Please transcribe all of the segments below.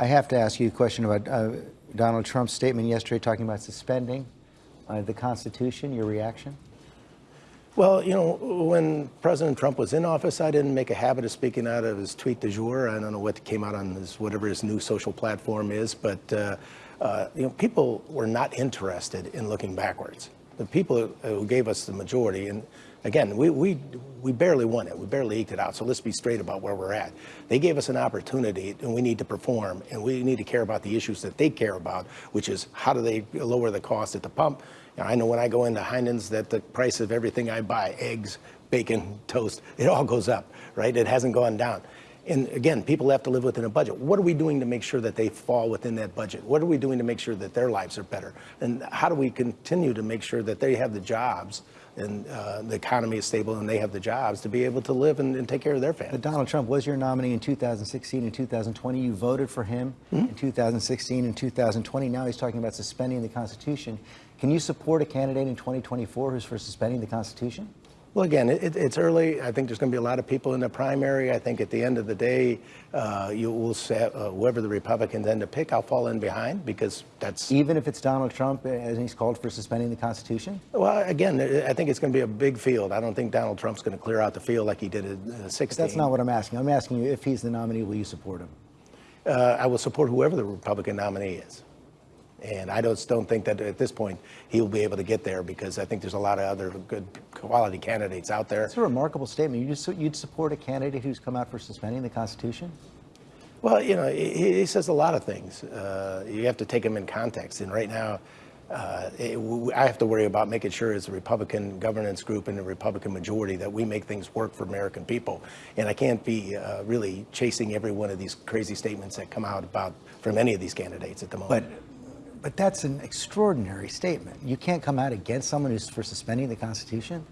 I have to ask you a question about uh, Donald Trump's statement yesterday talking about suspending uh, the Constitution. Your reaction? Well, you know, when President Trump was in office, I didn't make a habit of speaking out of his tweet du jour. I don't know what came out on his, whatever his new social platform is, but, uh, uh, you know, people were not interested in looking backwards. The people who gave us the majority, and again, we, we, we barely won it. We barely eked it out. So let's be straight about where we're at. They gave us an opportunity, and we need to perform, and we need to care about the issues that they care about, which is how do they lower the cost at the pump, I know when I go into Heinen's that the price of everything I buy, eggs, bacon, toast, it all goes up, right? It hasn't gone down. And again, people have to live within a budget. What are we doing to make sure that they fall within that budget? What are we doing to make sure that their lives are better? And how do we continue to make sure that they have the jobs and uh, the economy is stable and they have the jobs to be able to live and, and take care of their families? But Donald Trump was your nominee in 2016 and 2020. You voted for him mm -hmm. in 2016 and 2020. Now he's talking about suspending the Constitution. Can you support a candidate in 2024 who's for suspending the Constitution? Well, again, it, it's early. I think there's going to be a lot of people in the primary. I think at the end of the day, uh, you will set uh, whoever the Republicans end up pick. I'll fall in behind because that's even if it's Donald Trump and he's called for suspending the Constitution. Well, again, I think it's going to be a big field. I don't think Donald Trump's going to clear out the field like he did in uh, 16. That's not what I'm asking. I'm asking you if he's the nominee, will you support him? Uh, I will support whoever the Republican nominee is. And I just don't think that at this point he will be able to get there because I think there's a lot of other good quality candidates out there. It's a remarkable statement. You just, you'd support a candidate who's come out for suspending the Constitution? Well, you know, he, he says a lot of things. Uh, you have to take him in context. And right now, uh, it, I have to worry about making sure as a Republican governance group and a Republican majority that we make things work for American people. And I can't be uh, really chasing every one of these crazy statements that come out about from any of these candidates at the moment. But but that's an extraordinary statement. You can't come out against someone who's for suspending the Constitution?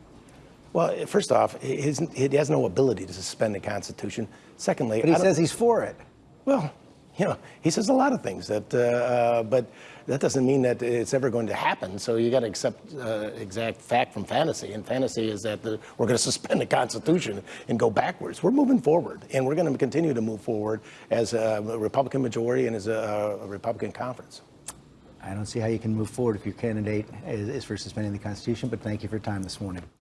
Well, first off, he has no ability to suspend the Constitution. Secondly, but he says he's for it. Well, you know, he says a lot of things that, uh, uh, but that doesn't mean that it's ever going to happen. So you got to accept uh, exact fact from fantasy. And fantasy is that the, we're going to suspend the Constitution and go backwards. We're moving forward, and we're going to continue to move forward as a Republican majority and as a, a Republican conference. I don't see how you can move forward if your candidate is, is for suspending the Constitution, but thank you for your time this morning.